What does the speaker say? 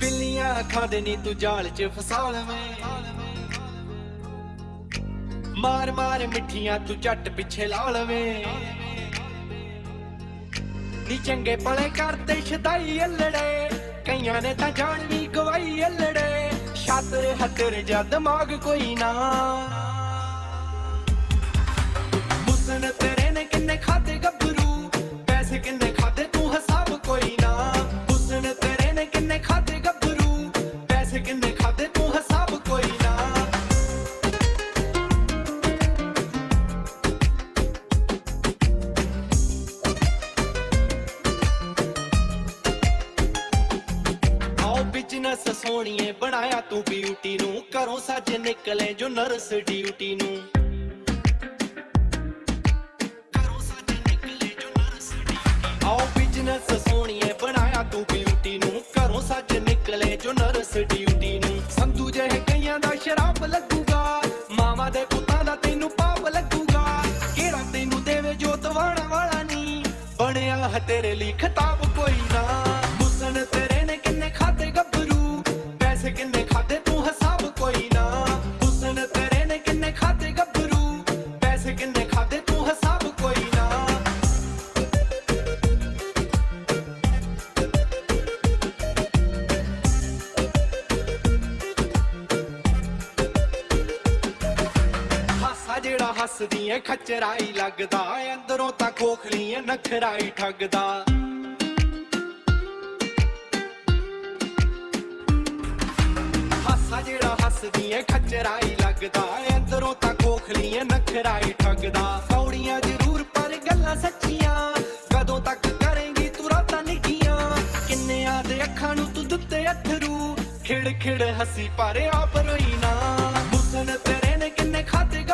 ਬਿੱਲੀਆਂ ਅੱਖਾਂ ਦੇ ਨੀ ਤੂੰ ਜਾਲ 'ਚ ਫਸਾ ਲਵੇਂ ਮਾਰ ਮਾਰ ਮਿੱਠੀਆਂ ਤੂੰ ਝੱਟ ਪਿੱਛੇ ਲਾ ਲਵੇਂ ਨੀ ਚੰਗੇ ਪਲੇ ਕਰਦੇ ਸ਼ਦਾਈ ਅਲੜੇ, ਕਈਆਂ ਨੇ ਤਾਂ ਜਾਨ ਵੀ ਗਵਾਈ ਅਲੜੇ। ਛਾਤਰ ਹੱਤਰ ਜਾਂ ਦਿਮਾਗ ਕੋਈ ਨਾ। ਬਿਜ਼ਨਸ ਸੋਹਣੀਏ ਬਣਾਇਆ ਤੂੰ ਬਿਊਟੀ ਨੂੰ, ਘਰੋਂ ਸੱਜ ਨਿਕਲੇ ਜੋ ਨਰਸ ਡਿਊਟੀ ਨੂੰ। ਘਰੋਂ ਆਓ ਬਿਜ਼ਨਸ ਸੋਹਣੀਏ ਬਣਾਇਆ ਤੂੰ ਬਿਊਟੀ ਨੂੰ, ਘਰੋਂ ਸੱਜ ਨਿਕਲੇ ਜੋ ਨਰਸ ਡਿਊਟੀ ਨੂੰ। ਸੰਧੂ ਜਿਹੇ ਕਈਆਂ ਦਾ ਸ਼ਰਾਬ ਲੱਗੂਗਾ, ਮਾਵਾ ਦੇ ਪੁੱਤਾਂ ਦਾ ਤੈਨੂੰ ਪਾਪ ਲੱਗੂਗਾ। ਕਿਹੜਾ ਤੈਨੂੰ ਦੇਵੇ ਜੋ ਦਵਾਣਾ ਵਾਲਾ ਨਹੀਂ ਬਣਿਆ ਤੇਰੇ ਲਈ ਖਿਤਾਬ ਕੋਈ ਨਾ। ਪੈਸੇ ਕਿੰਨੇ ਖਾਦੇ ਤੂੰ ਹਿਸਾਬ ਕੋਈ ਨਾ। ਹੁਸਨ ਤੇਰੇ ਨੇ ਕਿੰਨੇ ਖਾਦੇ ਗੱਭਰੂ। ਪੈਸੇ ਕਿੰਨੇ ਖਾਦੇ ਤੂੰ ਹਿਸਾਬ ਕੋਈ ਨਾ। ਹਾਸਾ ਜਿਹੜਾ ਹੱਸਦੀ ਏ, ਖਚਰਾਈ ਲੱਗਦਾ ਅੰਦਰੋਂ ਤਾਂ ਖੋਖਲੀ ਏ ਨਖਰਾਈ ਠੱਗਦਾ। ਜਿਹੜਾ ਹੱਸਦੀ ਏ ਖਚਰਾਈ ਲੱਗਦਾ ਅੰਦਰੋਂ ਤਾਂ ਖੋਖਲੀ ਏ ਨਖਰਾਈ ਠੱਗਦਾ। ਕੌੜੀਆਂ ਜ਼ਰੂਰ ਪਰ ਗੱਲਾਂ ਸੱਚੀਆਂ, ਕਦੋਂ ਤੱਕ ਕਰੇਂਗੀ ਤੂੰ ਰਾਤਾਂ ਨਿੱਕੀਆਂ ਕਿੰਨੇ ਆਦੇ ਅੱਖਾਂ ਨੂੰ ਤੂੰ ਦਿੱਤੇ ਅਥਰੂ ਖਿੜ ਖਿੜ ਹੱਸੀ ਪਰ ਆਪ ਰੋਈ ਨਾ। ਹੁਸਨ ਤੇਰੇ ਨੇ ਕਿੰਨੇ ਖਾਦੇ